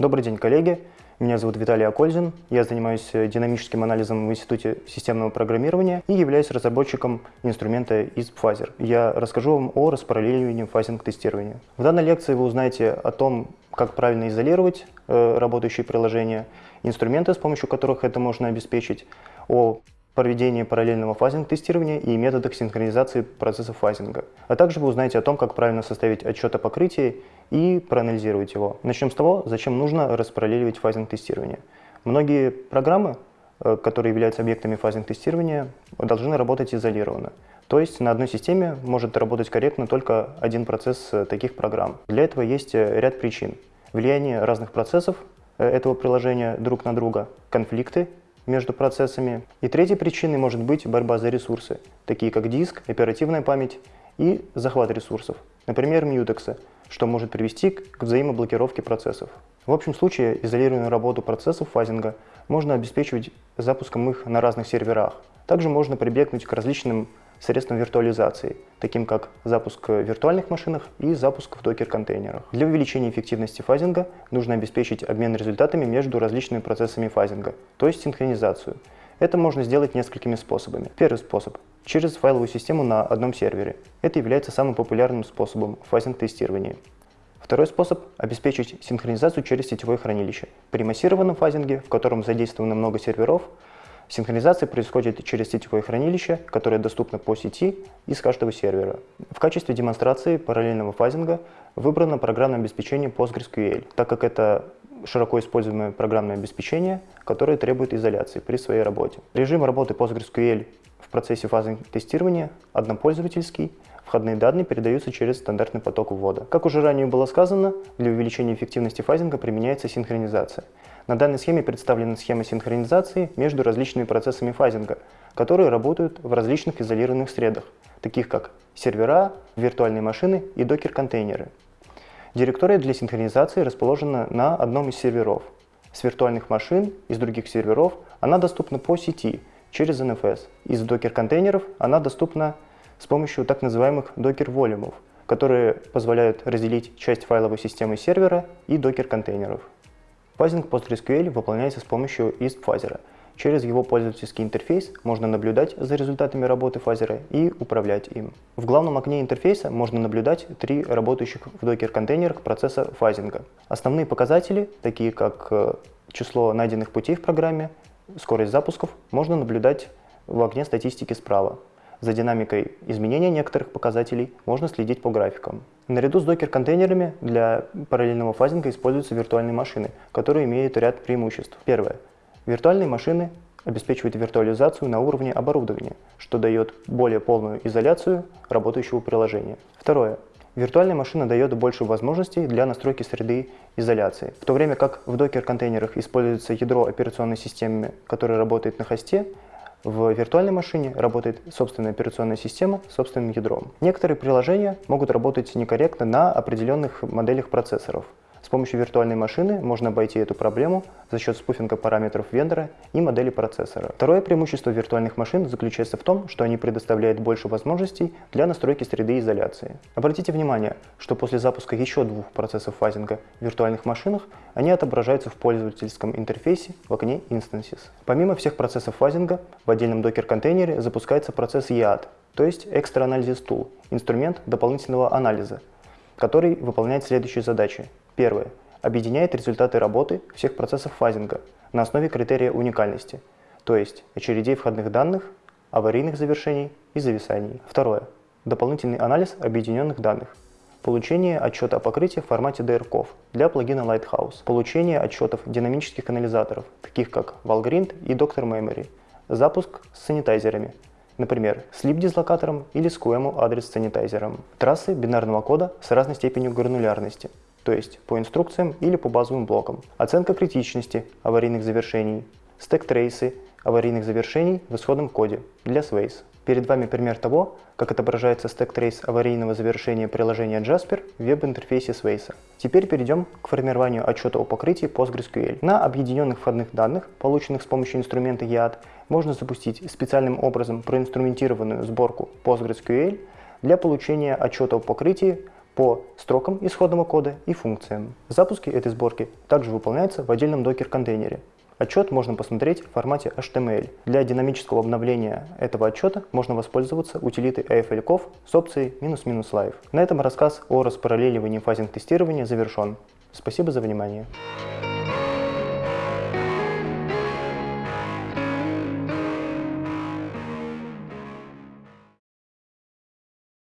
Добрый день, коллеги. Меня зовут Виталий Акользин. Я занимаюсь динамическим анализом в Институте системного программирования и являюсь разработчиком инструмента ISP-Phaser. Я расскажу вам о распараллеливании фазинг-тестирования. В данной лекции вы узнаете о том, как правильно изолировать э, работающие приложения, инструменты, с помощью которых это можно обеспечить, о проведении параллельного фазинг-тестирования и методах синхронизации процессов фазинга. А также вы узнаете о том, как правильно составить отчет о покрытии и проанализировать его. Начнем с того, зачем нужно распараллеливать фазинг-тестирование. Многие программы, э, которые являются объектами фазинг-тестирования, должны работать изолированно. То есть на одной системе может работать корректно только один процесс э, таких программ. Для этого есть э, ряд причин. Влияние разных процессов этого приложения друг на друга, конфликты между процессами. И третьей причиной может быть борьба за ресурсы, такие как диск, оперативная память и захват ресурсов, например, мьютексы, что может привести к взаимоблокировке процессов. В общем случае изолированную работу процессов фазинга можно обеспечивать запуском их на разных серверах. Также можно прибегнуть к различным средством виртуализации, таким как запуск в виртуальных машинах и запуск в докер-контейнерах. Для увеличения эффективности фазинга нужно обеспечить обмен результатами между различными процессами фазинга, то есть синхронизацию. Это можно сделать несколькими способами. Первый способ – через файловую систему на одном сервере. Это является самым популярным способом фазинг-тестирования. Второй способ – обеспечить синхронизацию через сетевое хранилище. При массированном фазинге, в котором задействовано много серверов, Синхронизация происходит через сетевое хранилище, которое доступно по сети из каждого сервера. В качестве демонстрации параллельного фазинга выбрано программное обеспечение PostgreSQL, так как это широко используемое программное обеспечение, которое требует изоляции при своей работе. Режим работы PostgreSQL в процессе фазинг-тестирования однопользовательский, входные данные передаются через стандартный поток ввода. Как уже ранее было сказано, для увеличения эффективности фазинга применяется синхронизация. На данной схеме представлена схема синхронизации между различными процессами фазинга, которые работают в различных изолированных средах, таких как сервера, виртуальные машины и докер-контейнеры. Директория для синхронизации расположена на одном из серверов. С виртуальных машин из других серверов она доступна по сети через NFS. Из докер-контейнеров она доступна с помощью так называемых докер-волюмов, которые позволяют разделить часть файловой системы сервера и докер-контейнеров. Фазинг PostgreSQL выполняется с помощью ISP-фазера. Через его пользовательский интерфейс можно наблюдать за результатами работы фазера и управлять им. В главном окне интерфейса можно наблюдать три работающих в докер-контейнерах процесса фазинга. Основные показатели, такие как э, число найденных путей в программе, скорость запусков, можно наблюдать в окне статистики справа. За динамикой изменения некоторых показателей можно следить по графикам. Наряду с докер-контейнерами для параллельного фазинга используются виртуальные машины, которые имеют ряд преимуществ. Первое. Виртуальные машины обеспечивают виртуализацию на уровне оборудования, что дает более полную изоляцию работающего приложения. Второе. Виртуальная машина дает больше возможностей для настройки среды изоляции. В то время как в докер-контейнерах используется ядро операционной системы, которое работает на хосте, в виртуальной машине работает собственная операционная система с собственным ядром. Некоторые приложения могут работать некорректно на определенных моделях процессоров. С помощью виртуальной машины можно обойти эту проблему за счет спуфинга параметров вендора и модели процессора. Второе преимущество виртуальных машин заключается в том, что они предоставляют больше возможностей для настройки среды изоляции. Обратите внимание, что после запуска еще двух процессов фазинга в виртуальных машинах они отображаются в пользовательском интерфейсе в окне Instances. Помимо всех процессов фазинга, в отдельном докер-контейнере запускается процесс EAD, то есть Extra Analysis Tool, инструмент дополнительного анализа, который выполняет следующие задачи. Первое. Объединяет результаты работы всех процессов фазинга на основе критерия уникальности, то есть очередей входных данных, аварийных завершений и зависаний. Второе. Дополнительный анализ объединенных данных. Получение отчета о покрытии в формате DRCOV для плагина Lighthouse. Получение отчетов динамических анализаторов, таких как Valgrind и Doctor Memory. Запуск с sanitizer ами, например, с lib-dislocator ом или с QEMU address sanitizer ом. Трассы бинарного кода с разной степенью гранулярности, то есть по инструкциям или по базовым блокам. Оценка критичности аварийных завершений, stack trace ы аварийных завершений в исходном коде для Svace. Перед вами пример того, как отображается stack trace аварийного завершения приложения Jasper в веб-интерфейсе Svace. Теперь перейдем к формированию отчета о покрытии PostgreSQL. На объединенных входных данных, полученных с помощью инструмента YAD, можно запустить специальным образом проинструментированную сборку PostgreSQL для получения отчета о покрытии по строкам исходного кода и функциям. Запуски этой сборки также выполняются в отдельном докер-контейнере. Отчет можно посмотреть в формате HTML. Для динамического обновления этого отчета можно воспользоваться утилитой AFLCOV с опцией "-live". На этом рассказ о распараллеливании фазинг тестирования завершен. Спасибо за внимание.